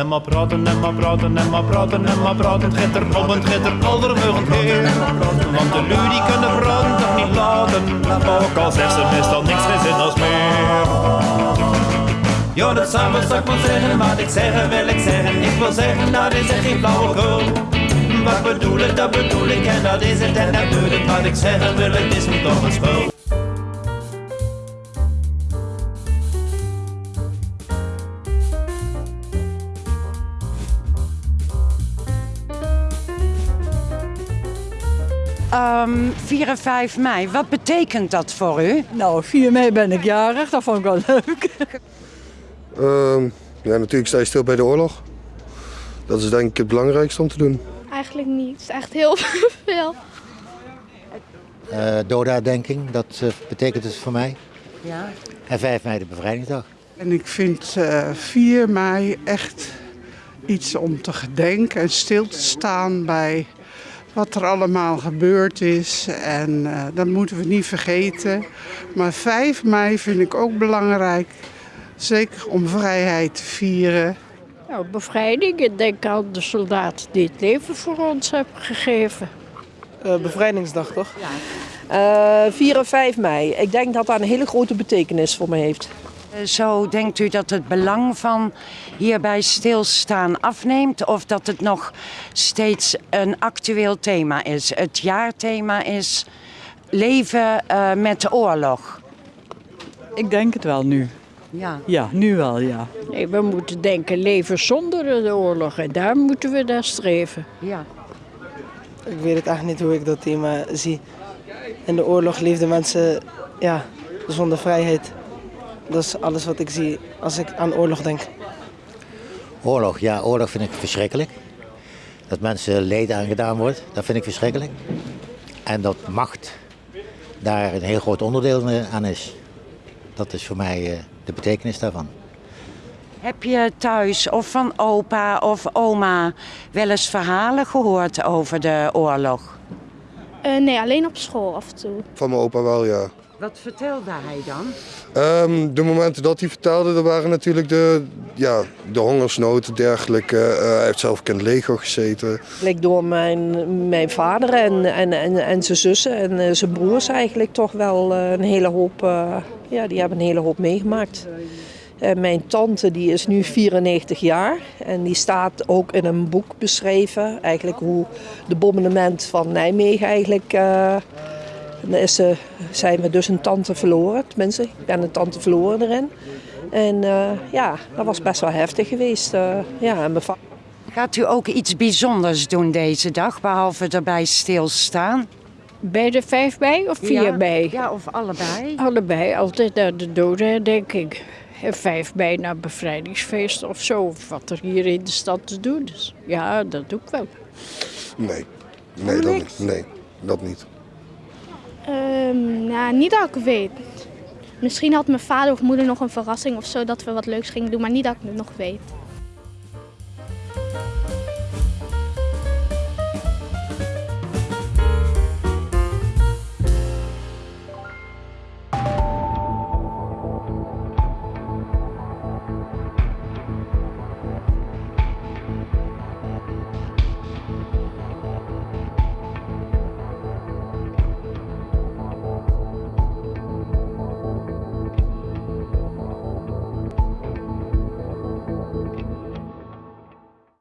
En maar praten, en maar praten, en maar praten, en maar praten. Het gaat er om, het gaat er aldermugend heen. Want de lui die kunnen praten toch niet laten. Ook al zegt ze meestal niks geen zin als meer. Ja, dat samen ik wel zeggen, wat ik zeggen wil ik zeggen. Ik wil zeggen, dat is echt geen flauwekul. Wat bedoel ik, dat bedoel ik en dat is het en dat doe ik. Wat ik zeggen wil, het is me toch een spul. Ehm 4 en 5 mei, wat betekent dat voor u? Nou, 4 mei ben ik jarig, dat vond ik wel leuk. Ehm, ja, natuurlijk sta je stil bij de oorlog. Dat is denk ik het belangrijkste om te doen. Eigenlijk niet. Het is echt heel veel. Uh, dodenherdenking, dat uh, betekent het voor mij. Ja. En 5 mei de bevrijdingsdag. En ik vind uh, 4 mei echt iets om te gedenken en stil te staan bij wat er allemaal gebeurd is. En uh, dat moeten we niet vergeten. Maar 5 mei vind ik ook belangrijk. Zeker om vrijheid te vieren. Nou, bevrijding. Ik denk aan de soldaat die het leven voor ons hebben gegeven. Uh, bevrijdingsdag toch? Ja. Uh, 4 en 5 mei. Ik denk dat dat een hele grote betekenis voor me heeft. Zo denkt u dat het belang van hierbij stilstaan afneemt of dat het nog steeds een actueel thema is? Het jaarthema is leven uh, met de oorlog. Ik denk het wel nu. Ja. ja, nu wel, ja. Nee, we moeten denken leven zonder de oorlog en daar moeten we naar streven. Ja. Ik weet het echt niet hoe ik dat thema zie. In de oorlog leefden mensen ja, zonder vrijheid. Dat is alles wat ik zie als ik aan oorlog denk. Oorlog, ja, oorlog vind ik verschrikkelijk. Dat mensen leed aangedaan wordt, dat vind ik verschrikkelijk. En dat macht daar een heel groot onderdeel aan is. Dat is voor mij de betekenis daarvan. Heb je thuis of van opa of oma wel eens verhalen gehoord over de oorlog? Uh, nee, alleen op school af en toe. Van mijn opa wel, ja. Wat vertelde hij dan? Um, de momenten dat hij vertelde, er waren natuurlijk de, ja, de hongersnood en dergelijke. Uh, hij heeft zelf in het leger gezeten. Bleek door mijn, mijn vader en, en, en, en zijn zussen en uh, zijn broers eigenlijk toch wel uh, een hele hoop, ja, die hebben een hele hoop meegemaakt. En mijn tante die is nu 94 jaar en die staat ook in een boek beschreven. Eigenlijk hoe de bombardement van Nijmegen eigenlijk... Uh, dan is ze, zijn we dus een tante verloren. Tenminste, ik ben een tante verloren erin. En uh, ja, dat was best wel heftig geweest. Uh, ja, en Gaat u ook iets bijzonders doen deze dag, behalve erbij stilstaan? Bij de 5 mei of 4 ja, mei? Ja, of allebei. Allebei, altijd naar de doden, denk ik. En 5 mei naar bevrijdingsfeest of zo, of wat er hier in de stad te doen is. Ja, dat doe ik wel. Nee, nee, dat niet. Nee, dat niet. Um, nou, niet dat ik weet. Misschien had mijn vader of moeder nog een verrassing of zo dat we wat leuks gingen doen, maar niet dat ik het nog weet.